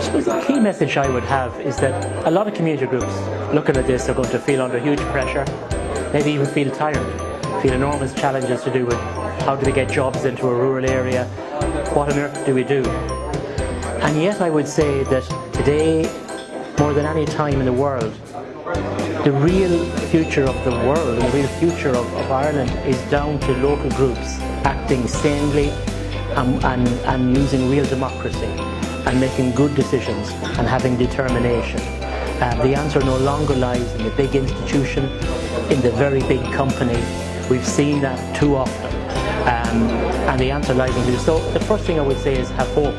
I suppose the key message I would have is that a lot of community groups looking at this are going to feel under huge pressure, maybe even feel tired, feel enormous challenges to do with how do we get jobs into a rural area, what on earth do we do? And yet I would say that today, more than any time in the world, the real future of the world the real future of, of Ireland is down to local groups acting sanely and, and, and using real democracy and making good decisions and having determination. Uh, the answer no longer lies in the big institution, in the very big company. We've seen that too often. Um, and the answer lies in you. So the first thing I would say is have hope.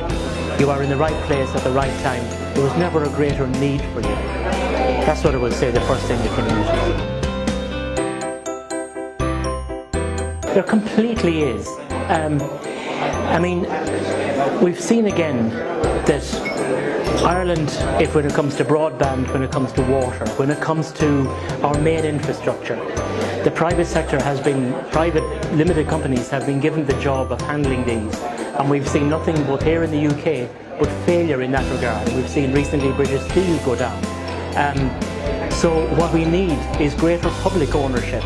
You are in the right place at the right time. There was never a greater need for you. That's what I would say the first thing you can use. There completely is. Um, I mean, we've seen again that Ireland, if when it comes to broadband, when it comes to water, when it comes to our main infrastructure, the private sector has been, private limited companies have been given the job of handling these. And we've seen nothing both here in the UK, but failure in that regard. We've seen recently British Steel go down. Um, so what we need is greater public ownership.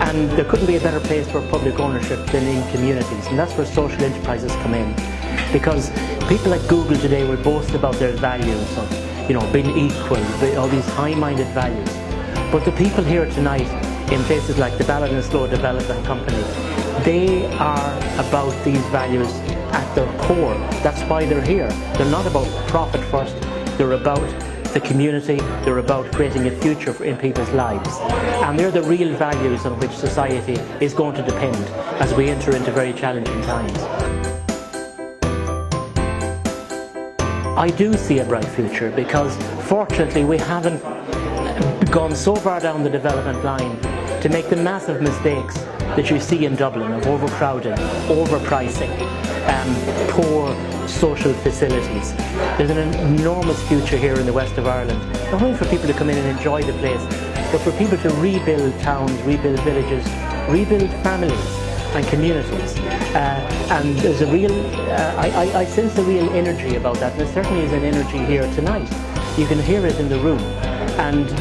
And there couldn't be a better place for public ownership than in communities. And that's where social enterprises come in. Because people at Google today will boast about their values of, you know, being equal, all these high-minded values. But the people here tonight in places like the Ballinasloe Development Company, they are about these values at their core. That's why they're here. They're not about profit first, they're about the community, they're about creating a future in people's lives. And they're the real values on which society is going to depend as we enter into very challenging times. I do see a bright future because fortunately we haven't gone so far down the development line to make the massive mistakes that you see in Dublin of overcrowding, overpricing, um, poor social facilities. There's an enormous future here in the west of Ireland, not only for people to come in and enjoy the place, but for people to rebuild towns, rebuild villages, rebuild families and communities. Uh, and there's a real, uh, I, I, sense a real energy about that, and there certainly is an energy here tonight. You can hear it in the room. And